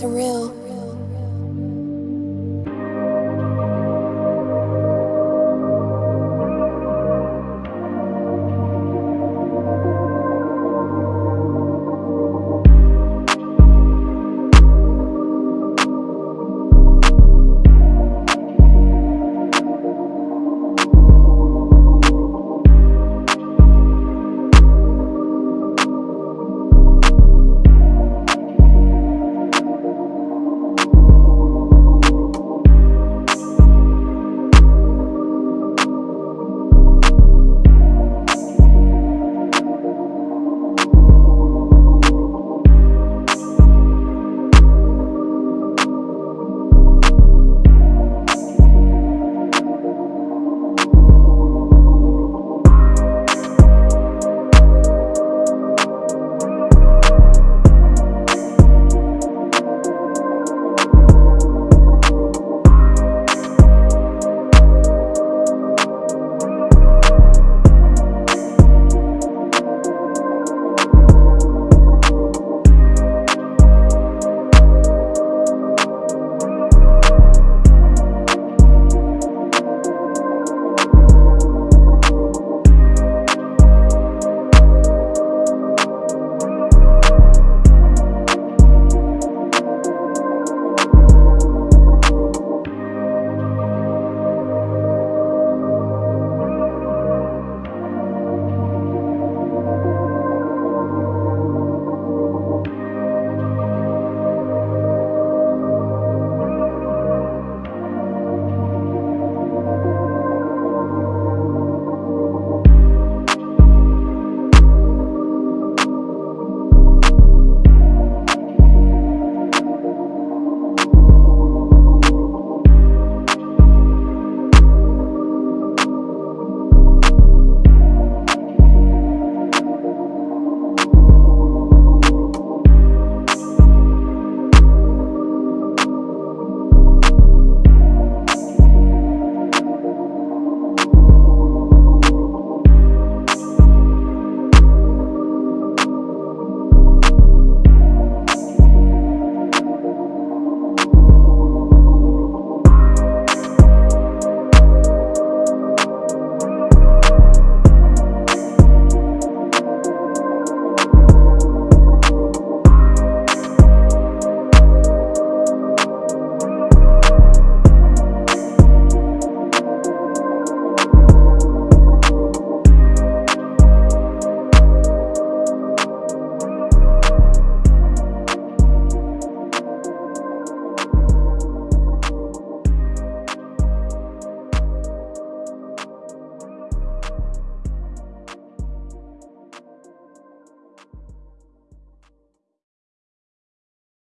surreal.